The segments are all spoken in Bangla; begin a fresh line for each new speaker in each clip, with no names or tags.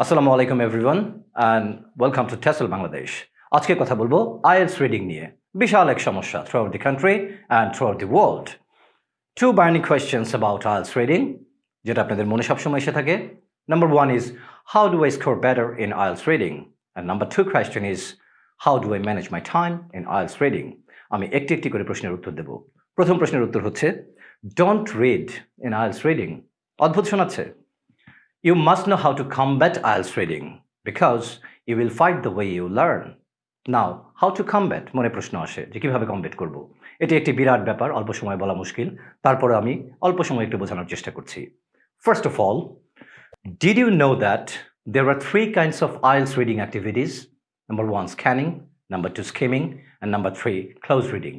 আসসালামু আলাইকুম everyone and welcome to Tessel Bangladesh আজকে কথা বলব আইএলস রিডিং নিয়ে। বিশাল এক সমস্যা throughout the country and throughout the world two burning questions about IELTS reading, যেটা আপনাদের মনে সবসময় এসে থাকে। Number one is how do I score better in IELTS reading? And number two question is how do I manage my time in IELTS reading? আমি একটি একটি করে প্রশ্নের উত্তর দেব। প্রথম প্রশ্নের উত্তর হচ্ছে don't read in IELTS reading. অদ্ভুত শোনাচ্ছে। You must know how to combat IELTS reading because you will fight the way you learn. Now, how to combat মনে প্রশ্ন আসে যে কীভাবে কমবেট করব এটি একটি বিরাট ব্যাপার অল্প সময় বলা মুশকিল তারপরে আমি অল্প সময় একটু বোঝানোর চেষ্টা করছি first of all did you know that there are three kinds of IELTS reading activities number one scanning number two skimming and number three close reading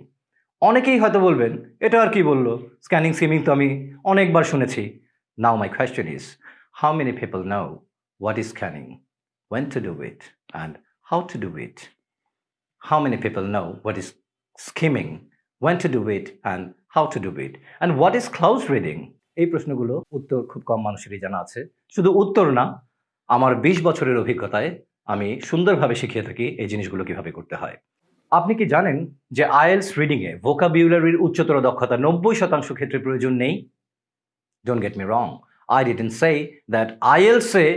অনেকেই হয়তো বলবেন এটা আর কি বলল স্ক্যানিং স্কিমিং তো আমি অনেকবার শুনেছি now my question is how many people know what is scanning, when to do it, and how to do it? How many people know what is skimming, when to do it, and how to do it? And what is close reading? এই প্রশ্নগুলো উত্তর খুব কম মানুষেরই জানা আছে শুধু উত্তর না আমার বিশ বছরের অভিজ্ঞতায় আমি সুন্দরভাবে শিখিয়ে থাকি এই জিনিসগুলো কীভাবে করতে হয় আপনি কি জানেন যে আইএলস রিডিংয়ে ভোকাবিউলারির উচ্চতর দক্ষতা নব্বই শতাংশ ক্ষেত্রে প্রয়োজন নেই don't get me wrong I didn't say IELTS এ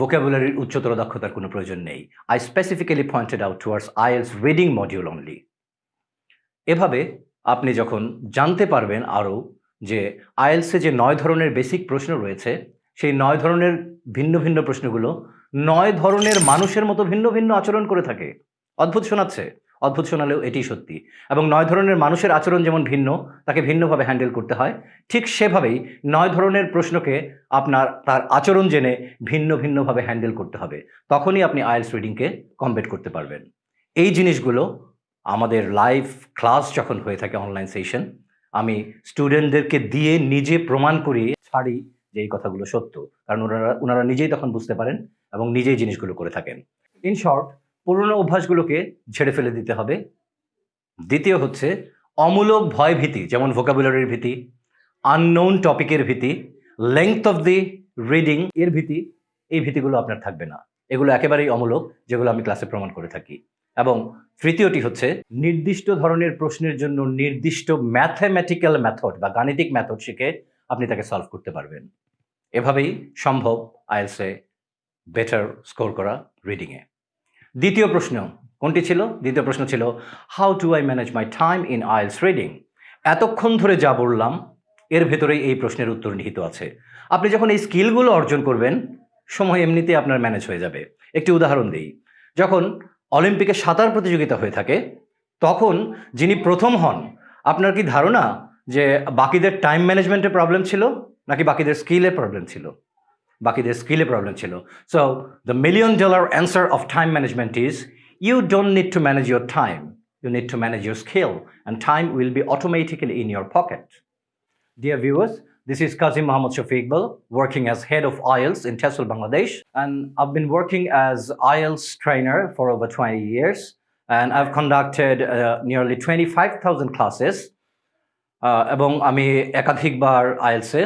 vocabulary উচ্চতর দক্ষতার কোনো প্রয়োজন নেই। I specifically pointed out towards IELTS reading module only. এভাবে আপনি যখন জানতে পারবেন আরও যে আইএলসে যে নয় ধরনের বেসিক প্রশ্ন রয়েছে, সেই নয় ধরনের ভিন্ন ভিন্ন প্রশ্নগুলো নয় ধরনের মানুষের মতো ভিন্ন ভিন্ন আচরণ করে থাকে। অদ্ভুত শোনাচ্ছে। অদ্ভুত শোনালেও এটি সত্যি। এবং নয় ধরনের মানুষের আচরণ যেমন ভিন্ন, তাকে ভিন্নভাবে হ্যান্ডেল করতে হয়, ঠিক সেভাবেই নয় ধরনের প্রশ্নকে আপনার, তার আচরণ জেনে ভিন্ন ভিন্নভাবে হ্যান্ডেল করতে হবে। তখনই আপনি আইএলস রিডিংকে কমপ্লিট করতে পারবেন। এই জিনিসগুলো আমাদের লাইভ ক্লাস যখন হয়ে থাকে অনলাইন সেশন, আমি স্টুডেন্টদেরকে দিয়ে নিজে প্রমাণ করিয়ে ছাড়ি যে এই কথাগুলো সত্য। কারণ ওনারা ওনারা নিজেই তখন বুঝতে পারেন এবং নিজেই জিনিসগুলো করে থাকেন। ইন শর্ট পুরনো অভ্যাসগুলোকে ঝেড়ে ফেলে দিতে হবে। দ্বিতীয় হচ্ছে অমূলক ভয় ভীতি যেমন ভোকাবুলারির ভীতি আননোন টপিকের ভীতি লেংথ অফ দি রিডিং এর ভীতি, এই ভীতিগুলো আপনার থাকবে না। এগুলো একেবারেই অমূলক, যেগুলো আমি ক্লাসে প্রমাণ করে থাকি। এবং তৃতীয়টি হচ্ছে নির্দিষ্ট ধরনের প্রশ্নের জন্য নির্দিষ্ট ম্যাথামেটিক্যাল মেথড বা গাণিতিক মেথড শিখে আপনি তাকে সলভ করতে পারবেন। এভাবেই সম্ভব, আইএলসে বেটার স্কোর করা রিডিংয়ে দ্বিতীয় প্রশ্ন, কোনটি ছিল? দ্বিতীয় প্রশ্ন ছিল how to I manage my time in IELTS reading এতক্ষণ ধরে যা বললাম, এর ভেতরেই এই প্রশ্নের উত্তর নিহিত আছে। আপনি যখন এই স্কিলগুলো অর্জন করবেন, সময় এমনিতে আপনার ম্যানেজ হয়ে যাবে। একটি উদাহরণ দিই, যখন অলিম্পিকে সাঁতার প্রতিযোগিতা হয়ে থাকে, তখন যিনি প্রথম হন, আপনার কি ধারণা যে বাকিদের টাইম ম্যানেজমেন্টের প্রবলেম ছিল, নাকি বাকিদের স্কিলের প্রবলেম ছিল? বাকিদের স্কিলে প্রবলেম ছিল so the million dollar answer of time management is you don't need to manage your time you need to manage your skill and time will be automatically in your pocket. Dear viewers, this is Kazim Mohammad Shafiqbal working as head of IELTS in Tesla, Bangladesh. And I've been working as IELTS trainer for over 20 years. And I've conducted uh, nearly 25,000 classes. Uh, এবং আমি একাধিকবার আইএলসে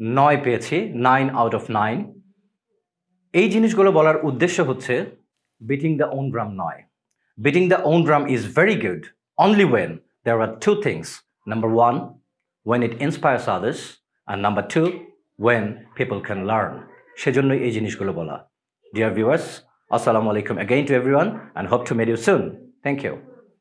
নয় পেয়েছি নাইন আউট অফ নাইন এই জিনিসগুলো বলার উদ্দেশ্য হচ্ছে বিটিং দ্য ওন ড্রাম নয়। Beating the own drum is very good only when there are two things number one when it inspires others R number two when people can learn সেজন্যই এই জিনিসগুলো বলা। ডিয়ার ভিউয়ার্স আসসালামু আলাইকুম again to everyone and hope to meet you soon thank you